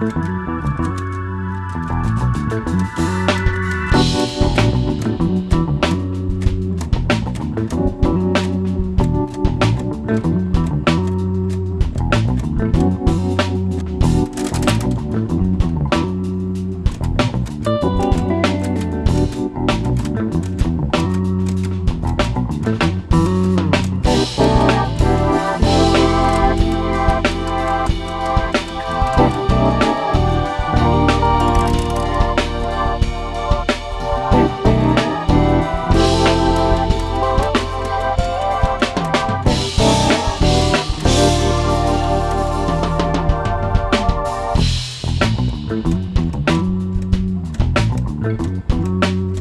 Thank Bye.